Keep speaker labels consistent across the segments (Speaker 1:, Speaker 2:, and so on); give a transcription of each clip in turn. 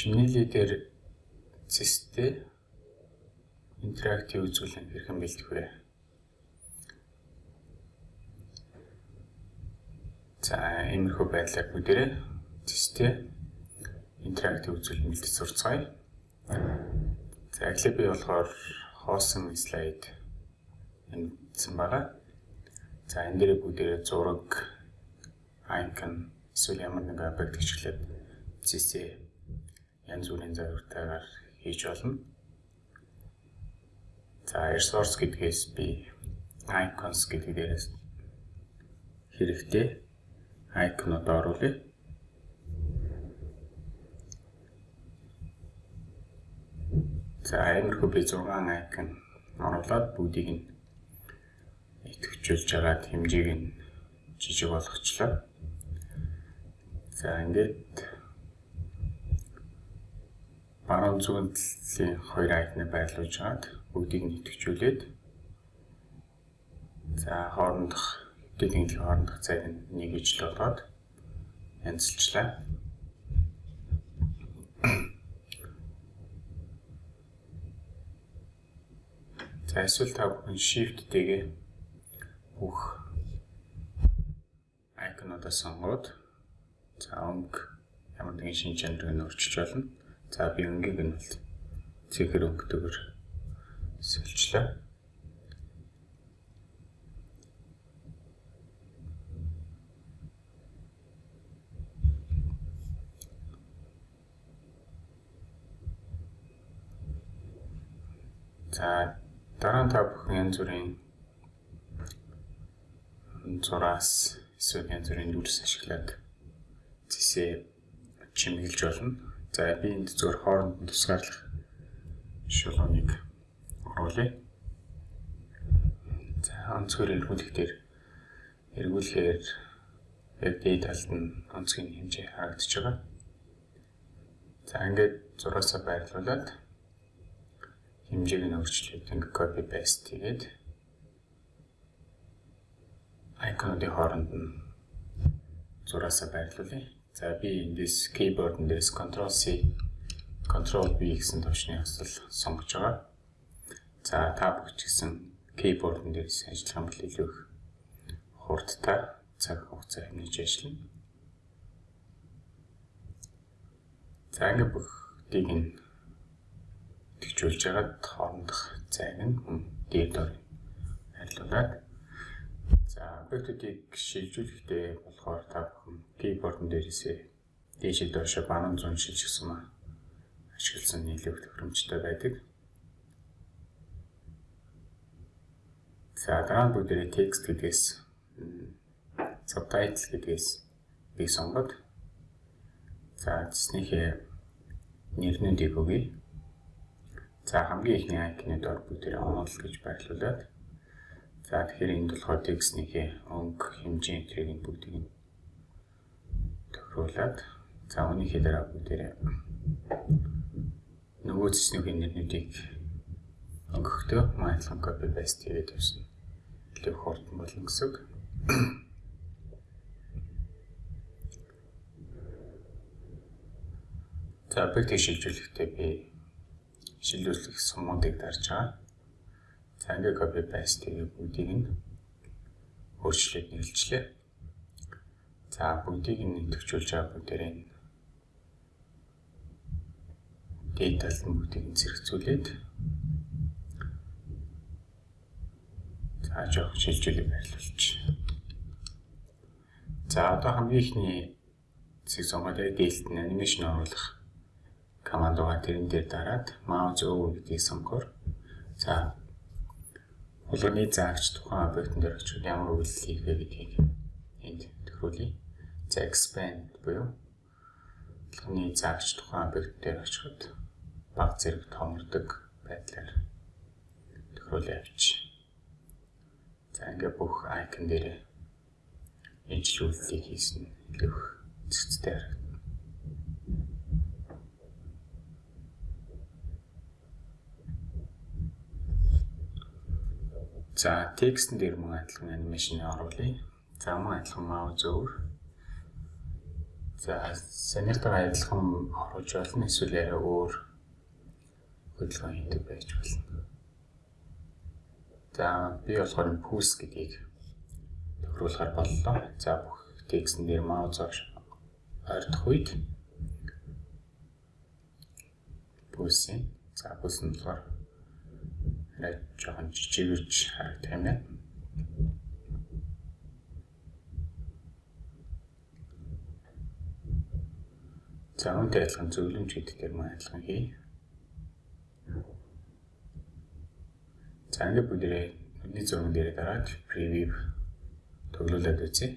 Speaker 1: Чинэлий дээр цэстэй интерактив үзүүлэн хэрхэн бэлдэх вэ? За, иймэрхүү байдлаар бүгдээрээ цэстэй интерактив үзүүлэн бэлдэж сурцгаая. За, эхлээд би болохоор хоосон слайд эндсэн байгаа. За, энэ дээр бүгдээрээ зураг, icon эсвэл ямар нэгэн объект гिचглээд цэстэй янз бүрийн зорилготойгоор хийж болно. За resource гэдгээс би icons гэдэг дээрээс хэрэгтэй icon-ууд оруулъя. За иймэрхүү би 6 icon оруулаад бүгдийг нь идэвхжүүлж агаад хэмжээг нь жижиг болгочлоо. За ингээд баруун зүүн талын хоёр айтны байрлуулж хагаад бүгдийг нь идэвхжүүлээд за хоорондох дэдийн хоорондох цайг нэг ижил болгоод янзлчлаа. За эсвэл та бүхэн shift-тэйгээ бүх айконуудаа сонгоод за өнгө ямар нэгэн шин чанарыг өөрчилж болно. За би өнгийг нь бол цэхэр өнгөтэйгээр сэлчлээ. За дараа нь та бүхэн янз бүрийн зураас эсвэл янз бүрийн дүрс ашиглаад зэсээ чимэглэж болно. За би энд зөвхөн хооронд нь тусгаарлах шулууныг оруулъя. За онцгой эргүүлэх дээр эргүүлэхээр яг дээд талд нь онцгийн хэмжээ харагдаж байгаа. За ингээд зураасаа байрлуулад хэмжээг нь өөрчлөөд ингээд copy paste хийгээд icon-ын хооронд нь зураасаа байрлуулъя. За би эндээс keyboard дээрс Ctrl C Ctrl V гэсэн төвчний хасал сонгож байгаа. За та бүгд ч гэсэн keyboard дээрс ажиллах юм бол илүү их хурдтай цаг хугацаа хэмнэж ажиллана. За ингэ бүгдийг нь тэгжүүлж хагаад хоорондох зайг нь дээр дор харилцуулаад За объектуудыг шилжүүлэхдээ болохоор та бүхэн keyboard дээрээсээ дээшээ доошо банан зүүн шилжүүлсэн маа ашигласан нийлүү тохиромжтой байдаг. За дараа нь бүгдээ текст гэдгээс subtitle гэдгээс би сонгоод за цэснийхээ нэрнүүдийг өгье. За хамгийн ихний icon-ы дор бүгдээ онол гэж байрлуулад За тэгэхээр энд болохоор текстнийхээ өнгө хэмжээ энтрийг бүгдийг нь тохируулад за үүнийхээ дараа бүгдээрээ нөгөө зэснүүхийн нэрнүүдийг өнгөхдөө майдлан copy paste хийгээд явсан. Илүү хурдан болно гэсэн. За объект шилжүүлэхдээ би шилжүүлэх сумуудыг дарж байгаа. За ингээ copy paste хийгээ бүгдийг нь өөрчлөөд нэрлэлээ. За бүгдийг нь төвчүүлж байгаа бүгдээрээ data-д нь бүгдийг нь зэрэгцүүлээд за жоох шилжүүлэг байрлуулж. За одоо хамгийн ихний зэг сонгоод detail нь анимашн оруулах команд байгаа тэрэн дээр дараад mouse over гэдгийг сонгоор за Хулганы заагч тухайн объектын дээр очиод ямар үйлдэл хийх вэ гэдгийг энд тохируулъя. За expand буюу хулганы заагч тухайн объект дээр очиод баг зэрэг томордог байдлаар тохируулъя авч. За ингээ бүх icon дээр ижлүүлэлтийг хийсэн илүү цэцтэй харагдана. За текстэн дээр мөн адилхан анимашн оруулъя. За мөн адилхан mouse over. За санийхтайгаа адилхан оруулж болно эсвэл арай өөр хөдөлгөөн хийдэг байж болно. За би болохоор пүүс гэдгийг тохируулахар боллоо. За бүх текстэн дээр маузаар ойртох үед пүүсийн за пүүс нь болохоор арай жоохон жижигэрч харагдах юм байна. За үүнтэй адилхан зөвлөмж гэдэг дээр маань адилхан хий. За ингээд бүгдээ нүдний зурган дээр дараад preview төглүүлээд үзье.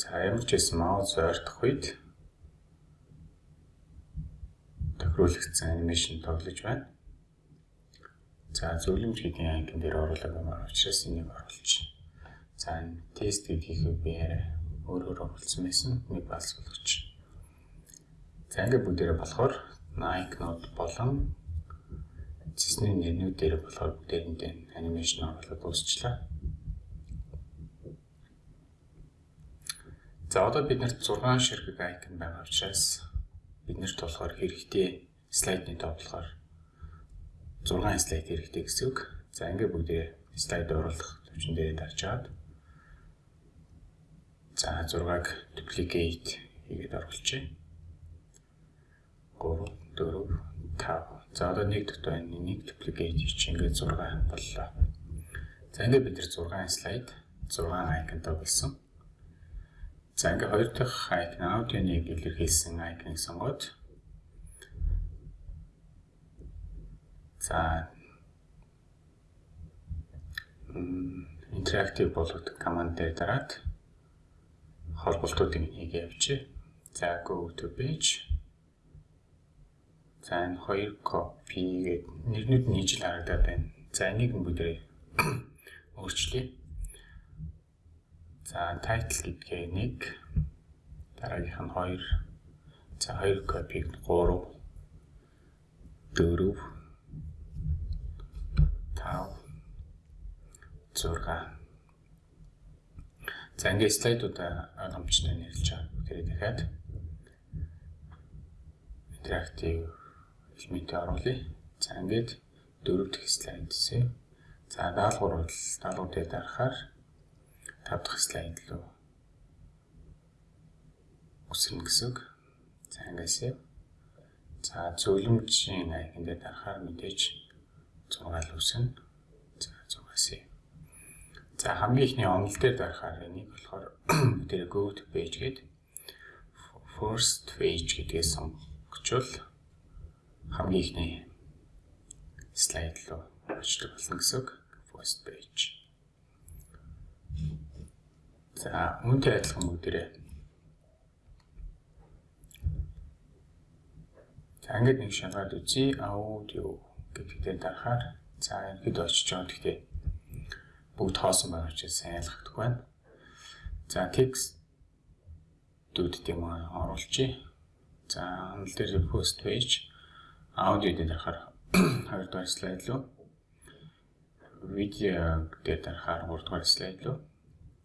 Speaker 1: За ямар ч юм маус ойртох үед тохируулагдсан анимашн тоглож байна. За зөвлөмж гэдэг ангин дээр оруулаад байгаа учраас энийг оруулчих. За тест хийхээ би арай өөр өөр оруулсан байсан. Нэг балс болгоч. За ингээд бүгдээрээ болохоор Nike Note болон цэсний нэрнүүд дээр болохоор бүгдээрэндээ анимашн оруулаад дуусчлаа. За одоо биднэрт 6 ширхэг айкон байгаа учраас биднэрт болохоор хэрэгтэй слайдны тоо болохоор 6 слайд хэрэгтэй гэсэн үг. За ингээд бүгдээ слайд оруулах төвчөн дээр дарж аваад За 6-аг duplicate хийгээд оруулчих. 3 4 5. За одоо нэг дот байна. Нэг duplicate хийж ингээд 6 боллоо. За ингээд бид нар 6 слайд 6 айконтой болсон. За ингээд хоёр дахь айкон аудионыг илэрхийлсэн айконыг сонгоод За интерактив болгох команд дээр дараад холболтуудыг нэг явчих. За go to page. За энэ хоёр copy гэдэг нэрнүүд нь ижил харагдаад байна. За энийг бүдэрээ өөрчлөе. За title гэдгээ нэг дараагийнх нь 2 за 2 копиг 3 4 5 6 За ингээд слайдуудаа ойлгомжтой нэрлэж байгаа. Тэгэхээр дахиад интерактив элементээ оруулъя. За ингээд дөрөв дэх слайд хэсэ. За даалгавар бол даалгаврыг дарахаар тав дахь слайд руу үсэрнэ гэсэн үг. За ингээсээ. За зөвлөмжийн айкон дээр дарахаар мэдээж 6 л үснэ. За 6-аас За хамгийн ихний онол дээр дарахаар энийг болохоор тэр go to page гэдэг first page гэдгээс сонгочвол хамгийн ихний слайд руу очдог болно гэсэн үг. First page. За үүнтэй адилхан бүгдээрээ За ингээд нэг шалгаад үзье. Аудио гэдэгтээ дарахаар за ихэд очиж байгаа. Гэхдээ бүгд хоосон байгаа учраас ялгагдах байна. За текст дүүдтэй маа оруулчих. За анал дээр post page. Аудио дээр дарахаар хоёрдугаар слайд руу видео дээр дарахаар гуравдугаар слайд руу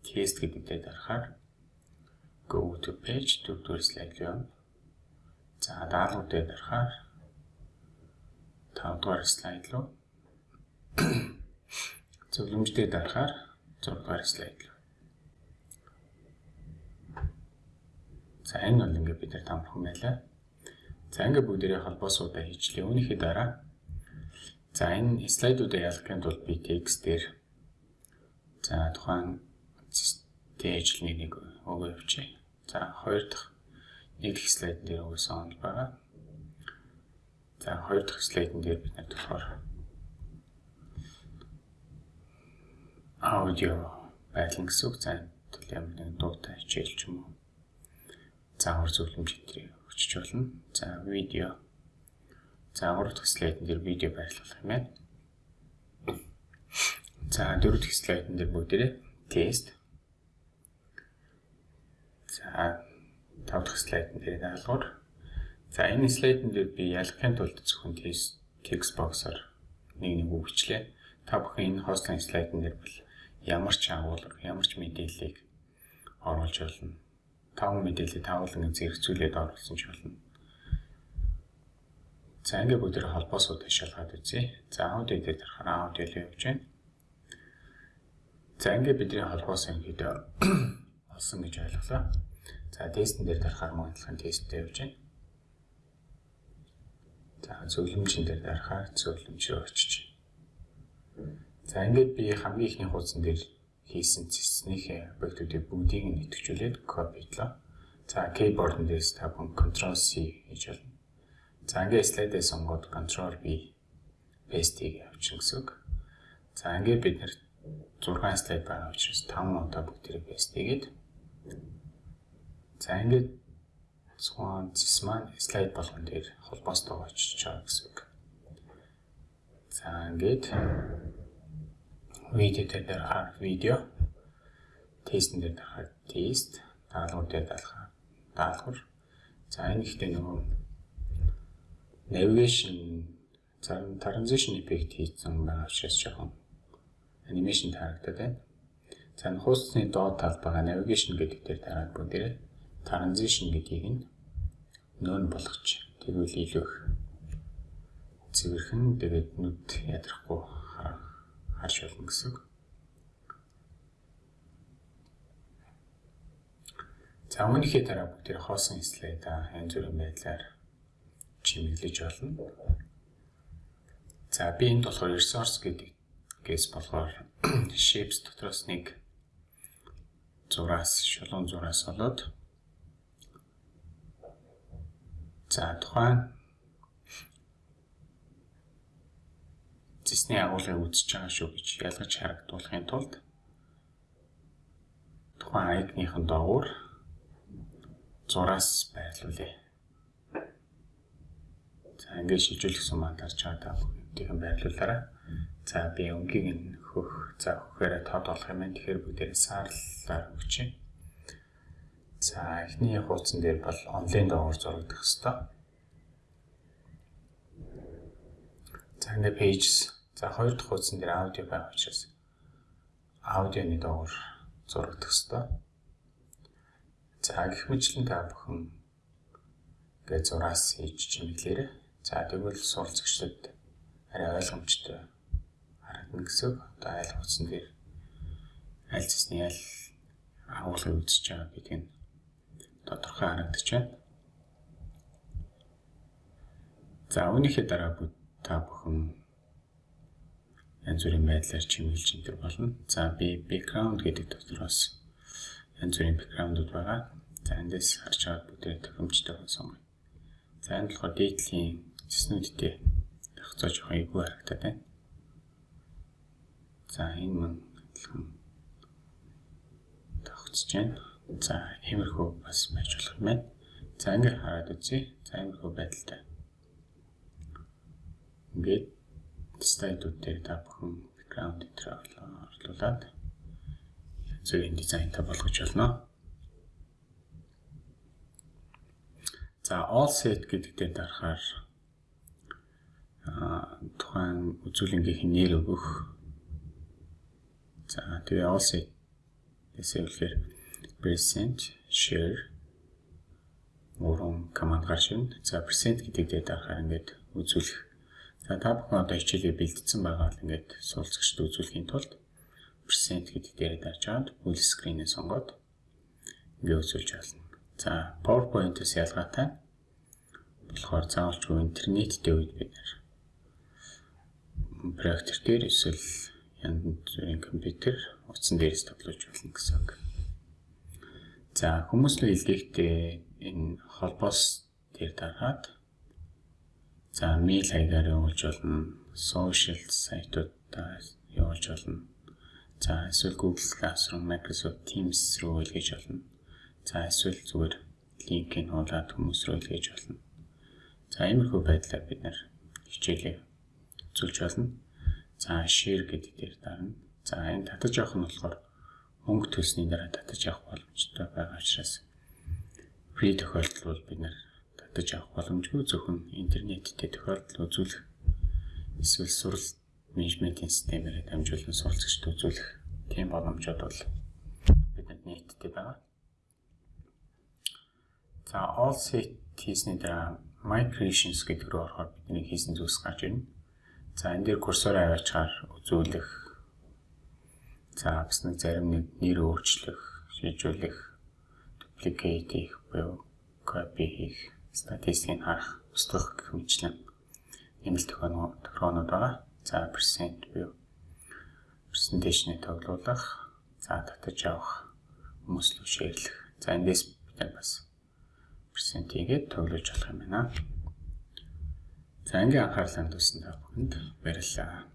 Speaker 1: тест гэдэг дээр дарахаар go to page дөрөвдүгээр слайд руу за даалгавар дээр дарахаар тавдугаар слайд руу зөвлөмжтэй дарахаар 6 дугаар слайд. За энэ бол ингээд бид нар тамархан байлаа. За ингээд бүгдээрээ холбоо суудаа хийчлээ. Үүнийхээ дараа за энэ слайдуудаа ялгахын тулд би текст дээр за тухайн стейжлний нэг өгөө явчих. За хоёр дахь нэг дэх слайд дээр өгөөсөн байгаа. За хоёр дахь слайдн дээр бид нар болохоор аудио байлан гэсэн үг зан төл ямар нэг дуутай хичээл ч юм уу заавар зөвлөмж хэтрийг өчөж болно. За видео за гурав дахь слайдн дээр видео байрлуулах юм байна. За дөрөв дахь слайдн дээр бүгдээрээ тест. За тав дахь слайдн дээр даалгавар. За энэ слайдн дээр би ялгахын тулд зөвхөн тест текст боксоор нэг нэг үг бичлээ. Та бүхэн энэ хостлын слайдн дээр бол ямар ч агуулга, ямар ч мэдээллийг оруулж болно. Таван мэдээлэл тавлан зэрэгцүүлээд оруулсан ч болно. За ингээд бүгд холбоосоо ташаалгаад үзье. За аудио дээр дарахаар аудио л явж байна. За ингээд бидний холбоос ингээд олсон гэж ойлголоо. За тестэн дээр дарахаар мөн адилхан тесттэй явж байна. За зөвлөмжийн дээр дарахаар зөвлөмж рүү очиж. За ингээд би хамгийн ихний хуудсан дээр хийсэн цэцнийхээ объектуудыг бүгдийг нь идэвхжүүлээд копидлоо. За keyboard-ын дээрс та бүхэн Ctrl C хийж болно. За ингээд слайдээ сонгоод Ctrl V paste-ийг явуулчих гэсэн үг. За ингээд бид нэр 6 слайд байгаа учраас 5 удаа бүгдийг paste хийгээд за ингээд Swan зис маань слайд болгон дээр холбоостойгоо очиж байгаа гэсэн үг. За ингээд видео дээр дарахаар видео тестэн дээр дарахаар тест даалгавар дээр дарахаар даалгавар за энэ ихтэй нөгөө navigation зарим transition effect хийсэн байгаа учраас жоохон анимашн харагдаад байна. За хуудасны доод талд байгаа navigation гэдэг дээр дараад бүгдээрээ transition гэдгийг нь нөөн болгоч. Тэгвэл илүү их цэвэрхэн тэгээд нүд ядрахгүй харж болно гэсэн. За өмнөхий дараа бүгд хоосон слайд янз бүрийн байдлаар чимэглэж болно. За би энд болохоор resource гэдэг гээс болохоор shapes дотроос нэг зураас шулуун зураас болоод За тухайн зэсний агуулгыг үзэж байгаа шүү гэж ялгаж харагдуулахын тулд тухайн аягныхын доогуур зураас байрлуулъя. За ингээд шилжүүлсэн маань дарж байгаа та бүгдийг байрлуулаарай. За би өнгийг нь хөх за хөхөөрэ тод болох юм байна. Тэгэхээр бүгдээрээ саарлаар өгч. За эхний хуудсан дээр бол онлайн доогоор зурагдах хэвээр. За ингээ pages. За хоёр дахь хуудсан дээр аудио байх учраас аудионы доогоор зурагдах хэвээр. За гэх мэтлэн та бүхэн ингээ зураас хийж чимэглээрэй. За тэгвэл суралцагчдад арай ойлгомжтой харагдана гэсэн. Одоо айл хуудсан дээр аль зэсний аль агуулгыг үзэж байгаа гэдг нь тодорхой харагдаж байна. За үүнийхээ дараа та бүхэн янз бүрийн байдлаар чимэглэж энэ болно. За би background гэдэг дотроос янз бүрийн background-ууд байгаа. За эндээс харж байгаа бүдээ тохиомжтой сонгоё. За энэ болохоор дээдлийн зэснүүдтэй тагцаа жоохон эвгүй харагдаад байна. За энэ мөн адилхан тогтсож байна. За иймэрхүү бас байж болох юм байна. За ингээд хараад үзье. За иймэрхүү байдалтай. Ингээд слайдууд дээр та бүхэн background дээр орлуулад зөвхөн дизайнтай болгож болно. За all set гэдэг дээр дарахаар тухайн үзүүлэнгийн нэр өгөх. За тэгээ all set гэсэн үгээр present share мөрөн команд гарч ирнэ. За present гэдэг дээр дарахаар ингээд үзүүлэх. За та бүхэн одоо хичээлээ бэлдсэн байгаа л ингээд суулцагчд үзүүлэхийн тулд present гэдэг дээр дарж аваад full screen-ээ сонгоод ингээд үзүүлж болно. За PowerPoint-ээс ялгаатай болохоор заавалчгүй интернеттэй үед бид проектор дээр эсвэл янз бүрийн компьютер утсан дээрээс тоглож болно гэсэн үг. За хүмүүсийн илгээхдээ энэ холбоос дээр дараад за мэйл хаягаар явуулж болно. Social сайтуудаа явуулж болно. За эсвэл Google Classroom, Microsoft Teams руу илгээж болно. За эсвэл зүгээр линкийг хуулаад хүмүүс рүү илгээж болно. За иймэрхүү байдлаар бид нэр хичээлээ үзүүлж болно. За share гэдэг дээр дарна. За энэ татаж авах нь болохоор мөнгө төлсний дараа татаж авах боломжтой байгаа учраас free тохиолдол бол бид нэр татаж авах боломжгүй зөвхөн интернеттэй тохиолдол үзүүлэх эсвэл сурал менежментийн системээр дамжуулан суралцагчд үзүүлэх тийм боломжууд бол бидэнд нийтдээ байгаа. За all set хийсний дараа migrations гэдэг рүү орохоор бидний хийсэн зүйлс гарч ирнэ. За энэ дээр курсороо аваачаар үзүүлэх. За бас нэг зарим нэг нэр өөрчлөх, шийдвэрлэх, duplicate хийх буюу copy хийх, статистикийг харах, устгах гэх мэтлэн ийм л тохиолнууд байгаа. За percent буюу presentation-ыг тоглуулах, за татаж авах, хүмүүс рүү шеэрлэх. За эндээс бид бас percent хийгээд тоглож болох юм байна. За ингийн анхаарлаа хандуулсан та бүхэнд баярлалаа.